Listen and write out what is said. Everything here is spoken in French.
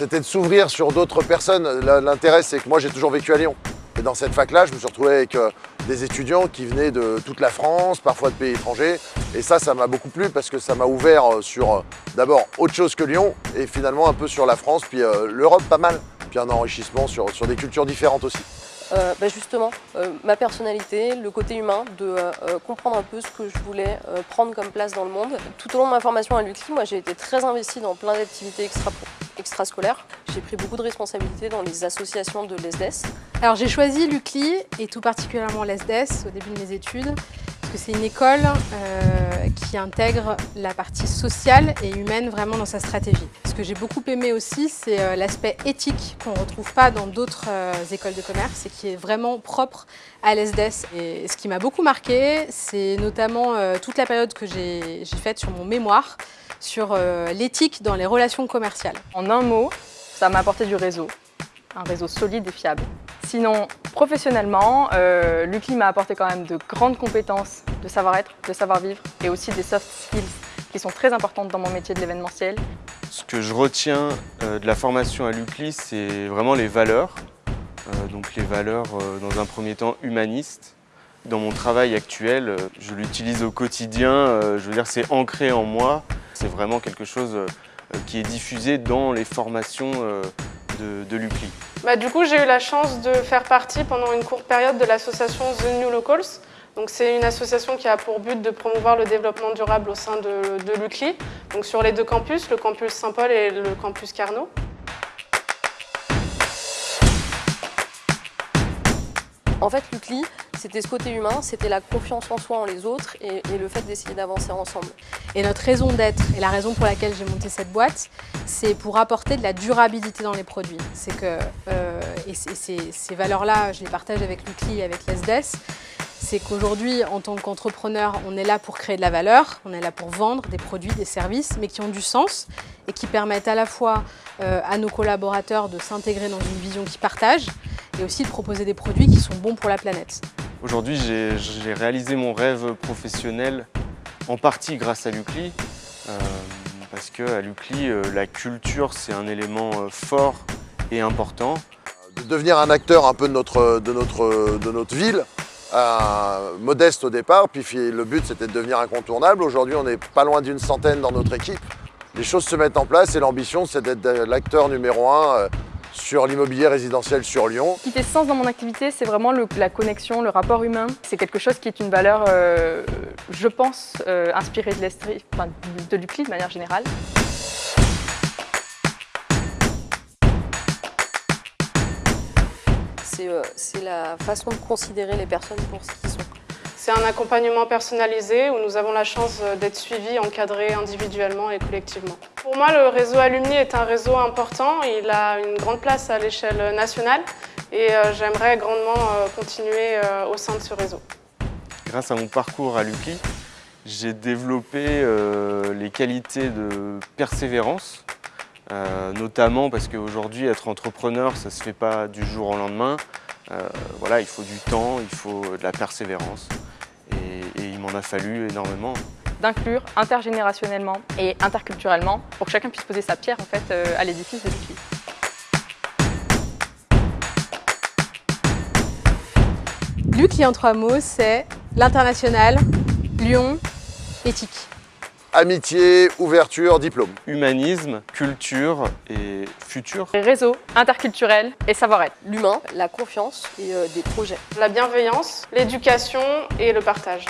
c'était de s'ouvrir sur d'autres personnes. L'intérêt, c'est que moi, j'ai toujours vécu à Lyon. Et dans cette fac-là, je me suis retrouvé avec euh, des étudiants qui venaient de toute la France, parfois de pays étrangers. Et ça, ça m'a beaucoup plu parce que ça m'a ouvert euh, sur euh, d'abord autre chose que Lyon et finalement un peu sur la France, puis l'Europe pas mal. Puis un enrichissement sur, sur des cultures différentes aussi. Bah, justement, ma personnalité, le côté humain, de comprendre un peu ce que je voulais prendre comme place dans le monde. Tout au long de ma formation à l'UCLI, moi j'ai été très investie dans plein d'activités extra extrascolaires. J'ai pris beaucoup de responsabilités dans les associations de l'ESDES. Alors j'ai choisi l'UCLI et tout particulièrement l'ESDES au début de mes études que c'est une école euh, qui intègre la partie sociale et humaine vraiment dans sa stratégie. Ce que j'ai beaucoup aimé aussi, c'est euh, l'aspect éthique qu'on ne retrouve pas dans d'autres euh, écoles de commerce et qui est vraiment propre à l'ESDES. Et ce qui m'a beaucoup marqué, c'est notamment toute la période que j'ai faite sur mon mémoire sur l'éthique dans les relations commerciales. En un mot, ça m'a apporté du réseau, un réseau solide et fiable. Sinon, professionnellement, euh, l'UCLI m'a apporté quand même de grandes compétences de savoir-être, de savoir-vivre et aussi des soft skills qui sont très importantes dans mon métier de l'événementiel. Ce que je retiens euh, de la formation à l'UCLI, c'est vraiment les valeurs. Euh, donc les valeurs, dans un premier temps, humanistes. Dans mon travail actuel, je l'utilise au quotidien, je veux dire c'est ancré en moi. C'est vraiment quelque chose qui est diffusé dans les formations de, de l'UCLI. Bah, du coup, j'ai eu la chance de faire partie pendant une courte période de l'association The New Locals. C'est une association qui a pour but de promouvoir le développement durable au sein de, de l'UCLI, donc sur les deux campus, le campus Saint-Paul et le campus Carnot. En fait, l'UCLI, c'était ce côté humain, c'était la confiance en soi, en les autres et, le fait d'essayer d'avancer ensemble. Et notre raison d'être et la raison pour laquelle j'ai monté cette boîte, c'est pour apporter de la durabilité dans les produits. C'est que, euh, et ces, valeurs-là, je les partage avec l'UCLI et avec l'ESDES, c'est qu'aujourd'hui, en tant qu'entrepreneur, on est là pour créer de la valeur, on est là pour vendre des produits, des services, mais qui ont du sens et qui permettent à la fois euh, à nos collaborateurs de s'intégrer dans une vision qu'ils partagent, et aussi de proposer des produits qui sont bons pour la planète. Aujourd'hui, j'ai réalisé mon rêve professionnel en partie grâce à l'UCLI, euh, parce qu'à l'UCLI, euh, la culture, c'est un élément euh, fort et important. De devenir un acteur un peu de notre, de notre, de notre ville, modeste au départ, puis le but c'était de devenir incontournable. Aujourd'hui, on est pas loin d'une centaine dans notre équipe. Les choses se mettent en place et l'ambition, c'est d'être l'acteur numéro un sur l'immobilier résidentiel sur Lyon. Ce qui fait sens dans mon activité, c'est vraiment la connexion, le rapport humain. C'est quelque chose qui est une valeur, euh, je pense, euh, inspirée de l'Estrie, enfin, de l'UCLI de manière générale. Euh, c'est la façon de considérer les personnes pour ce qu'ils sont. C'est un accompagnement personnalisé où nous avons la chance euh, d'être suivis, encadrés individuellement et collectivement. Pour moi, le réseau Alumni est un réseau important. Il a une grande place à l'échelle nationale et euh, j'aimerais grandement euh, continuer au sein de ce réseau. Grâce à mon parcours à l'UCLI, j'ai développé les qualités de persévérance, notamment parce qu'aujourd'hui, être entrepreneur, ça ne se fait pas du jour au lendemain. voilà, il faut du temps, il faut de la persévérance m'en a fallu énormément. D'inclure intergénérationnellement et interculturellement pour que chacun puisse poser sa pierre en fait, euh, à l'édifice de l'UCLI. L'UCLI en trois mots, c'est l'international, Lyon, éthique. Amitié, ouverture, diplôme. Humanisme, culture et futur. Réseau, interculturel et savoir-être. L'humain, la confiance et euh, des projets. La bienveillance, l'éducation et le partage.